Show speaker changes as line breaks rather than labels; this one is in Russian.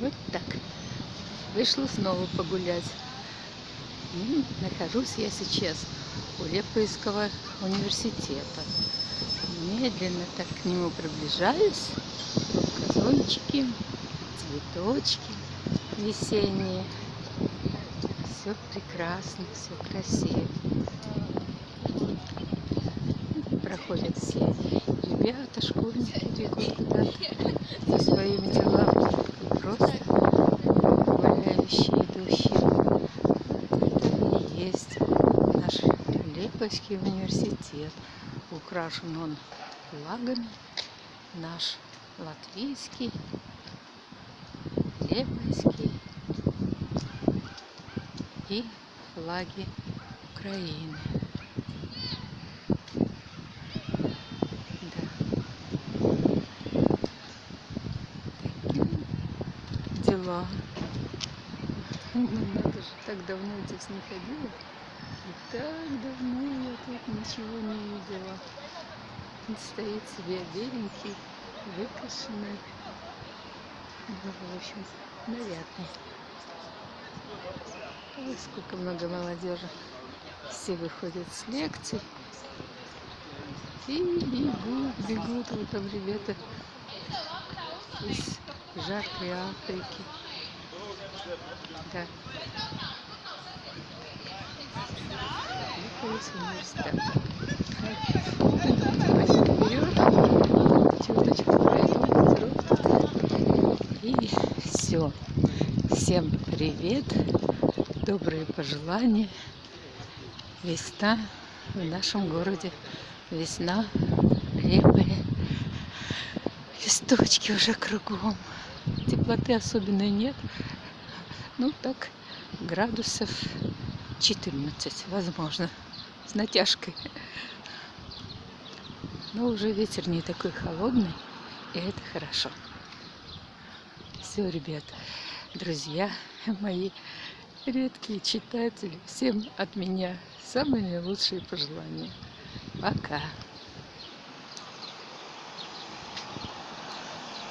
Вот так. Вышла снова погулять. Нахожусь я сейчас у Лепойского университета. Медленно так к нему приближаюсь. Газончики, цветочки весенние. Все прекрасно, все красиво. Проходят все ребята, школьники бегут куда-то Лепойский университет. Украшен он флагами. Наш латвийский, Лепойский и флаги Украины. дела. Надо же, так давно здесь не ходила. И так давно я тут ничего не видела. Он стоит себе беленький, выкрашенный. Ну, в общем, нарядный. Ой, сколько много молодежи. Все выходят с лекций. И бегут, бегут. Вот там ребята из жаркой Африки. Да. Липовец университет. И все. Всем привет. Добрые пожелания. Весна в нашем городе. Весна лепая. Листочки уже кругом теплоты особенной нет. Ну, так, градусов 14, возможно, с натяжкой. Но уже ветер не такой холодный, и это хорошо. Все, ребят, друзья мои, редкие читатели, всем от меня самые наилучшие пожелания. Пока!